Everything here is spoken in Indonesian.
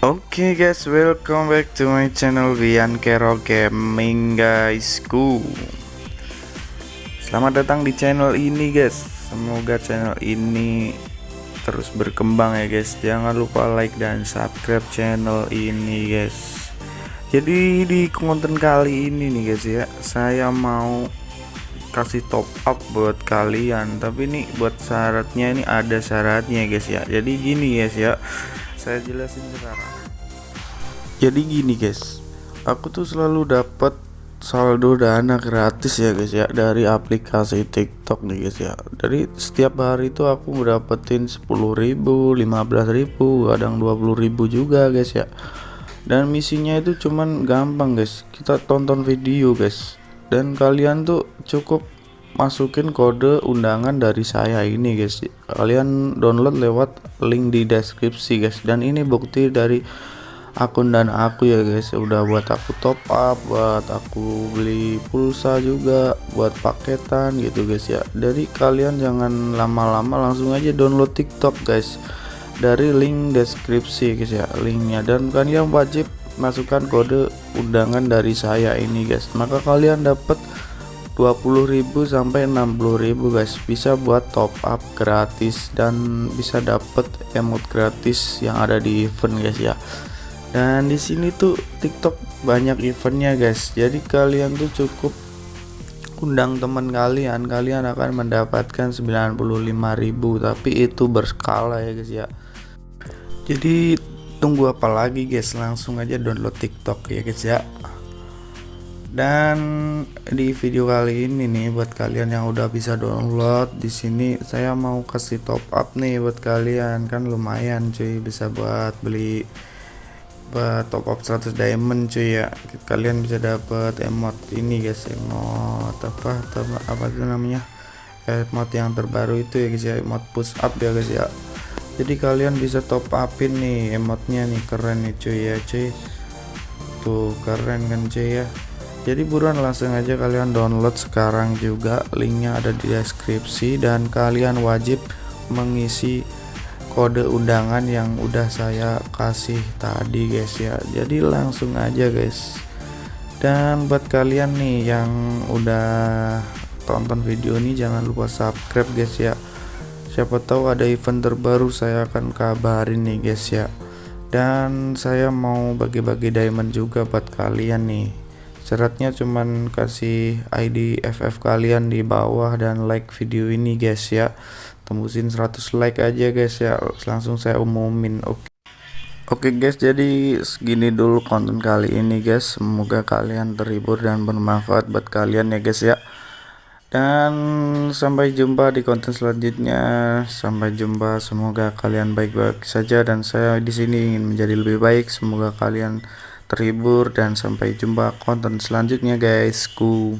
Oke okay guys, welcome back to my channel Wian Kero Gaming guysku. Selamat datang di channel ini guys. Semoga channel ini terus berkembang ya guys. Jangan lupa like dan subscribe channel ini guys. Jadi di konten kali ini nih guys ya Saya mau kasih top up buat kalian. Tapi ini buat syaratnya ini ada syaratnya guys ya. Jadi gini guys ya saya jelasin sekarang. Jadi gini guys. Aku tuh selalu dapat saldo dana gratis ya guys ya dari aplikasi TikTok nih guys ya. Dari setiap hari itu aku mendapatkan 10.000 15.000 kadang 20.000 juga guys ya. Dan misinya itu cuman gampang guys. Kita tonton video guys. Dan kalian tuh cukup masukin kode undangan dari saya ini guys. Kalian download lewat link di deskripsi guys. Dan ini bukti dari akun dan aku ya guys. Udah buat aku top up buat aku beli pulsa juga buat paketan gitu guys ya. Dari kalian jangan lama-lama langsung aja download tiktok guys. Dari link deskripsi guys ya linknya. Dan kalian wajib masukkan kode undangan dari saya ini guys. Maka kalian dapat 20.000 sampai 60.000 guys. Bisa buat top up gratis dan bisa dapet emot gratis yang ada di event guys ya. Dan di sini tuh TikTok banyak eventnya guys. Jadi kalian tuh cukup undang teman kalian. Kalian akan mendapatkan 95.000 tapi itu berskala ya guys ya. Jadi tunggu apa lagi guys? Langsung aja download TikTok ya guys ya dan di video kali ini nih buat kalian yang udah bisa download di sini saya mau kasih top up nih buat kalian. Kan lumayan cuy bisa buat beli buat top up 100 diamond cuy ya. Kalian bisa dapat emot ini guys emot apa apa itu namanya? Emot yang terbaru itu ya guys ya emot push up ya guys ya. Jadi kalian bisa top upin nih emotnya nih keren nih cuy ya cuy. Tuh keren kan cuy ya jadi buruan langsung aja kalian download sekarang juga. Linknya ada di deskripsi. Dan kalian wajib mengisi kode undangan yang udah saya kasih tadi guys ya. Jadi langsung aja guys. Dan buat kalian nih yang udah tonton video ini jangan lupa subscribe guys ya. Siapa tahu ada event terbaru saya akan kabarin nih guys ya. Dan saya mau bagi-bagi diamond juga buat kalian nih syaratnya cuman kasih ID FF kalian di bawah dan like video ini guys ya. Tembusin 100 like aja guys ya. Langsung saya umumin oke. Oke guys jadi segini dulu konten kali ini guys. Semoga kalian terhibur dan bermanfaat buat kalian ya guys ya. Dan sampai jumpa di konten selanjutnya. Sampai jumpa. Semoga kalian baik-baik saja. Dan saya di sini ingin menjadi lebih baik. Semoga kalian terhibur dan sampai jumpa konten selanjutnya guys ku